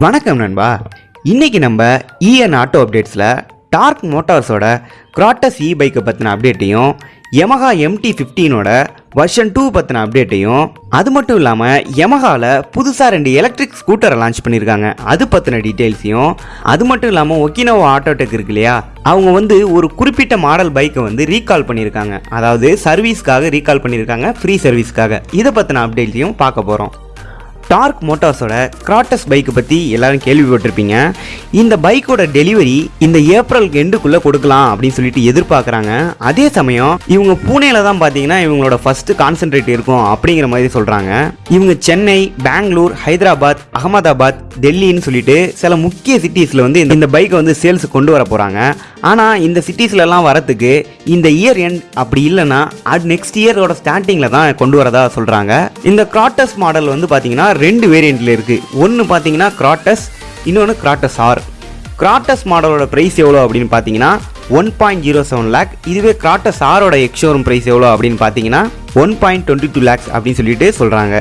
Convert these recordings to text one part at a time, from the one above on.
வணக்கம் நண்பா. இன்னைக்கு நம்ம இஎன் ஆட்டோ அப்டேட்ஸில் டார்க் மோட்டார்ஸோட கிராட்டஸ் இ பைக்கை பற்றின அப்டேட்டையும் Yamaha எம்டி ஃபிஃப்டீனோட வெர்ஷன் டூ பற்றின அப்டேட்டையும் அது மட்டும் இல்லாமல் யமஹாவில் புதுசாக ரெண்டு எலக்ட்ரிக் ஸ்கூட்டரை லான்ச் பண்ணியிருக்காங்க அது பற்றின டீட்டெயில்ஸையும் அது மட்டும் இல்லாமல் ஒக்கினோவா ஆட்டோடெக் இருக்கு இல்லையா? அவங்க வந்து ஒரு குறிப்பிட்ட மாடல் பைக்கை வந்து ரீகால் பண்ணியிருக்காங்க அதாவது சர்வீஸ்க்காக ரீகால் பண்ணியிருக்காங்க ஃப்ரீ சர்வீஸ்க்காக இதை பற்றின அப்டேட்ஸையும் பார்க்க போகிறோம் டார்க் மோட்டார்ஸோட கிராட்டஸ் பைக்கை பற்றி எல்லாரும் கேள்விப்பட்டிருப்பீங்க. இந்த பைக்கோட டெலிவரி இந்த ஏப்ரல் எண்டுக்குள்ளே கொடுக்கலாம் அப்படின்னு சொல்லிட்டு எதிர்பார்க்குறாங்க. அதே சமயம் இவங்க பூனேல தான் பார்த்தீங்கன்னா இவங்களோட ஃபர்ஸ்ட் கான்சென்ட்ரேட் இருக்கும் அப்படிங்கிற மாதிரி சொல்கிறாங்க இவங்க சென்னை பெங்களூர் ஹைதராபாத் அகமதாபாத் டெல்லின்னு சொல்லிட்டு சில முக்கிய சிட்டிஸில் வந்து இந்த- இந்த பைக்கை வந்து சேல்ஸ் கொண்டு வர போகிறாங்க ஆனால் இந்த சிட்டிஸ்லலாம் வரத்துக்கு இந்த இயர் எண்ட் அப்படி இல்லைன்னா அது நெக்ஸ்ட் இயரோட ஸ்டார்டிங்கில் தான் கொண்டு வரதா சொல்கிறாங்க இந்த கிராட்டஸ் மாடல் வந்து பார்த்தீங்கன்னா ரெண்டு வேரியண்ட்டில் இருக்குது ஒன்று பார்த்தீங்கன்னா கிராட்டஸ் இன்னொன்று கிராட்டஸ் ஆர் கிராட்டஸ் மாடலோட ப்ரைஸ் எவ்வளோ அப்படின்னு பார்த்தீங்கன்னா one point zero seven lakh இதுவே கிராட்டஸ் ஆரோட எக்ஷோரூம் ப்ரைஸ் எவ்வளோ அப்படின்னு பார்த்தீங்கன்னா one point twenty two lakhs அப்படின்னு சொல்லிட்டு சொல்கிறாங்க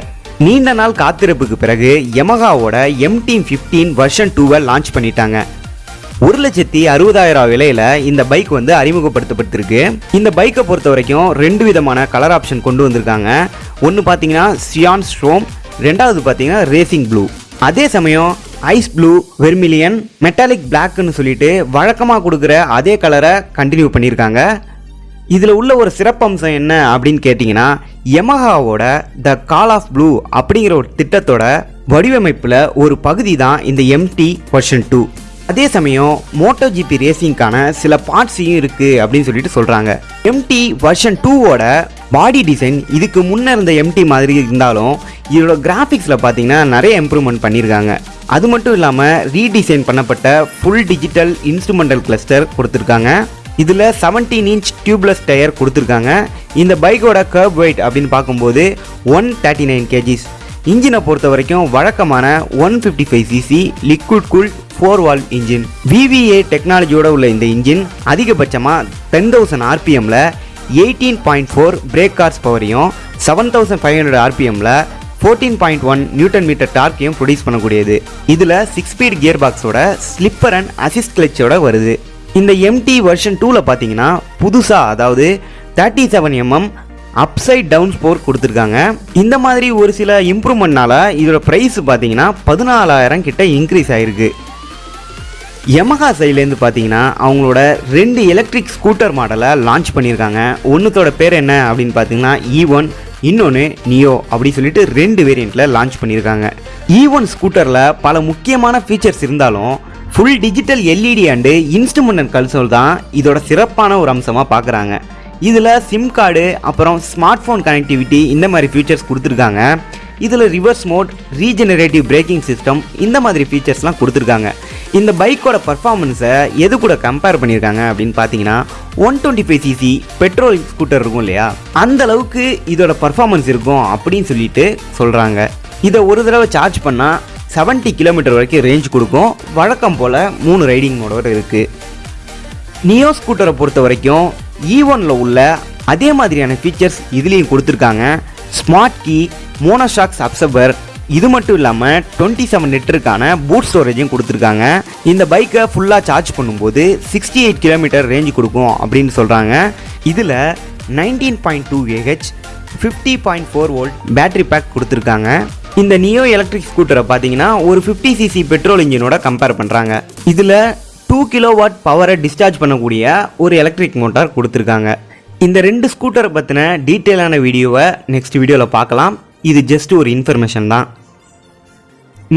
நீண்ட நாள் காத்திருப்புக்கு பிறகு யமகாவோட எம்டீம் ஃபிஃப்டீன் வெர்ஷன் டூவை லான்ச் பண்ணிட்டாங்க. ஒரு லட்சத்தி அறுபதாயிரம் விலையில இந்த பைக் வந்து அறிமுகப்படுத்தப்பட்டிருக்கு. இந்த பைக்கை பொறுத்த வரைக்கும் ரெண்டு விதமான கலர் ஆப்ஷன் கொண்டு வந்திருக்காங்க. ஒன்று பார்த்தீங்கன்னா சியான் ஸ்ட்ரோம் ரெண்டாவது பார்த்தீங்கன்னா ரேசிங் ப்ளூ அதே சமயம் ஐஸ் ப்ளூ வெர்மிலியன் மெட்டாலிக் பிளாக்னு சொல்லிட்டு வழக்கமாக கொடுக்குற அதே கலரை கண்டினியூ பண்ணியிருக்காங்க. இதில் உள்ள ஒரு சிறப்பம்சம் என்ன அப்படின்னு கேட்டிங்கன்னா யமஹாவோட த கால் ஆஃப் ப்ளூ அப்படிங்கிற ஒரு திட்டத்தோட வடிவமைப்பில் ஒரு பகுதி தான் இந்த எம்டி வெர்ஷன் டூ அதே சமயம் மோட்டோ ஜிபி ரேசிங்க்கான சில பார்ட்ஸையும் இருக்குது அப்படின்னு சொல்லிட்டு சொல்கிறாங்க எம்டி வெர்ஷன் டூவோட பாடி டிசைன் இதுக்கு முன்னே இருந்த எம்டி மாதிரி இருந்தாலும் இதோட கிராஃபிக்ஸில் பார்த்தீங்கன்னா நிறைய இம்ப்ரூவ்மெண்ட் பண்ணியிருக்காங்க அது மட்டும் இல்லாமல் ரீடிசைன் பண்ணப்பட்ட ஃபுல் டிஜிட்டல் இன்ஸ்ட்ருமெண்டல் கிளஸ்டர் கொடுத்துருக்காங்க. இதில் 17 இன்ச் டியூப்லெஸ் டயர் கொடுத்துருக்காங்க. இந்த பைக்கோட கர்ப் வெயிட் அப்படின்னு பார்க்கும்போது ஒன் தேர்ட்டி நைன் கேஜிஸ் இன்ஜினை பொறுத்த வரைக்கும் வழக்கமான one fifty five cc liquid cool four valve engine VVA டெக்னாலஜியோட உள்ள இந்த இன்ஜின் அதிகபட்சமாக ten thousand ஆர்பிஎம்மில் eighteen point four brake horse பவரையும் seven thousand five hundred ஆர்பிஎம்மில் fourteen point one newton metre டார்க்கையும் produce பண்ணக்கூடியது. இதில் six speed gear பாக்ஸோட slipper and assist கிளச்சோட வருது இந்த MT version டூவில் பார்த்தீங்கன்னா புதுசாக அதாவது thirty seven MM upside down ஸ்போர் கொடுத்துருக்காங்க. இந்த மாதிரி ஒரு சில இம்ப்ரூவ்மெண்ட்னால இதோட ப்ரைஸ் பார்த்தீங்கன்னா பதினாலாயிரம் கிட்ட இன்க்ரீஸ் ஆயிருக்கு. யமஹா சைட்லேருந்து பார்த்தீங்கன்னா அவங்களோட ரெண்டு எலக்ட்ரிக் ஸ்கூட்டர் மாடலை லான்ச் பண்ணியிருக்காங்க. ஒன்றுத்தோட பேர் என்ன அப்படின்னு பார்த்தீங்கன்னா இ e ஒன் இன்னொன்று நியோ அப்படி சொல்லிட்டு ரெண்டு வேரியண்ட்டில் லான்ச் பண்ணியிருக்காங்க. இ ஒன் ஸ்கூட்டரில் பல முக்கியமான ஃபீச்சர்ஸ் இருந்தாலும் full digital LED and instrumental and console தான் இதோட சிறப்பான ஒரு அம்சமாக பார்க்குறாங்க இதில் சிம் கார்டு அப்புறம் ஸ்மார்ட் ஃபோன் கனெக்டிவிட்டி இந்த மாதிரி ஃபீச்சர்ஸ் கொடுத்துருக்காங்க. இதில் reverse mode regenerative braking system இந்த மாதிரி ஃபீச்சர்ஸ்லாம் கொடுத்துருக்காங்க. இந்த பைக்கோட பர்ஃபார்மன்ஸை எது கூட கம்பேர் பண்ணியிருக்காங்க அப்படின்னு பார்த்தீங்கன்னா one twenty five cc petrol scooter இருக்கும் இல்லையா? அந்த அளவுக்கு இதோட பர்ஃபார்மன்ஸ் இருக்கும் அப்படின்னு சொல்லிட்டு சொல்கிறாங்க இதை ஒரு தடவை சார்ஜ் பண்ணால் 70 கிலோமீட்டர் வரைக்கும் ரேஞ்ச் கொடுக்கும். வழக்கம் போல் மூணு ரைடிங் இருக்குது நியோ ஸ்கூட்டரை பொறுத்த வரைக்கும் e ஈவனில் உள்ள அதே மாதிரியான ஃபீச்சர்ஸ் இதுலேயும் கொடுத்துருக்காங்க. ஸ்மார்ட் கீ மோனோஷாக்ஸ் அப்சர்வர் இது மட்டும் இல்லாமல் டுவெண்ட்டி செவன் லிட்டருக்கான பூட் ஸ்டோரேஜும் கொடுத்துருக்காங்க. இந்த பைக்கை ஃபுல்லாக சார்ஜ் பண்ணும்போது சிக்ஸ்டி எயிட் கிலோமீட்டர் ரேஞ்ச் கொடுக்கும் அப்படின்னு சொல்கிறாங்க இதில் nineteen point two Ah fifty point four volt battery pack கொடுத்துருக்காங்க. இந்த நியோ எலக்ட்ரிக் ஸ்கூட்டரை பார்த்தீங்கன்னா ஒரு ஃபிஃப்டி சிசி பெட்ரோல் இன்ஜினோட கம்பேர் பண்ணுறாங்க இதில் டூ கிலோ வாட் பவரை டிஸ்சார்ஜ் பண்ணக்கூடிய ஒரு எலக்ட்ரிக் மோட்டார் கொடுத்துருக்காங்க. இந்த ரெண்டு ஸ்கூட்டரை பற்றின டீட்டெயிலான வீடியோவை நெக்ஸ்ட் வீடியோவில் பார்க்கலாம். இது ஜஸ்ட் ஒரு இன்ஃபர்மேஷன் தான்.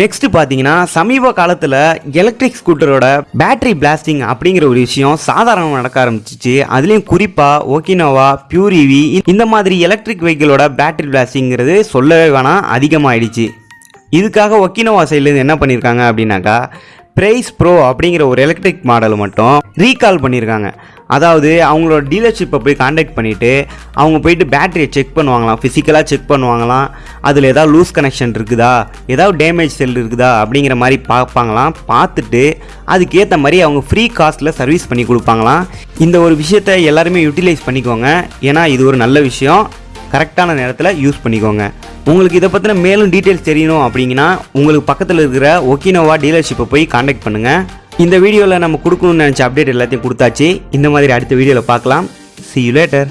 நெக்ஸ்ட் பார்த்தீங்கன்னா சமீப காலத்தில் எலக்ட்ரிக் ஸ்கூட்டரோட பேட்டரி பிளாஸ்டிங் அப்படிங்கிற ஒரு விஷயம் சாதாரணமாக நடக்க ஆரம்பிச்சிச்சு. அதுலேயும் குறிப்பாக ஓகினோவா பியூரிவி இந்த மாதிரி எலக்ட்ரிக் வெஹிக்கிளோட பேட்டரி பிளாஸ்டிங்கிறது சொல்லவே வேணாம் அதிகமாகிடுச்சு இதுக்காக ஒக்கினோவா சைட்லேருந்து என்ன பண்ணியிருக்காங்க அப்படின்னாக்கா பிரைஸ் ப்ரோ அப்படிங்கிற ஒரு எலக்ட்ரிக் மாடல் மட்டும் ரீகால் பண்ணியிருக்காங்க அதாவது அவங்களோட டீலர்ஷிப்பை போய் காண்டாக்ட் பண்ணிவிட்டு அவங்க போயிட்டு பேட்டரியை செக் பண்ணுவாங்களாம் ஃபிசிக்கலாக செக் பண்ணுவாங்களாம் அதில் ஏதாவது லூஸ் கனெக்ஷன் இருக்குதா ஏதாவது டேமேஜ் செல் இருக்குதா அப்படிங்கிற மாதிரி பார்ப்பாங்களாம். பார்த்துட்டு அதுக்கேற்ற மாதிரி அவங்க ஃப்ரீ காஸ்ட்டில் சர்வீஸ் பண்ணி கொடுப்பாங்களாம். இந்த ஒரு விஷயத்தை எல்லாருமே யூட்டிலைஸ் பண்ணிக்கோங்க. ஏன்னா இது ஒரு நல்ல விஷயம். கரெக்டான நேரத்தில் யூஸ் பண்ணிக்கோங்க. உங்களுக்கு இதை பற்றின மேலும் டீட்டெயில்ஸ் தெரியணும் அப்படிங்கன்னா உங்களுக்கு பக்கத்தில் இருக்கிற ஒக்கினோவா டீலர்ஷிப்பை போய் காண்டாக்ட் பண்ணுங்கள் இந்த வீடியோவில் நம்ம கொடுக்கணும்னு நினச்ச அப்டேட் எல்லாத்தையும் கொடுத்தாச்சு. இந்த மாதிரி அடுத்த வீடியோவில் பார்க்கலாம். C you later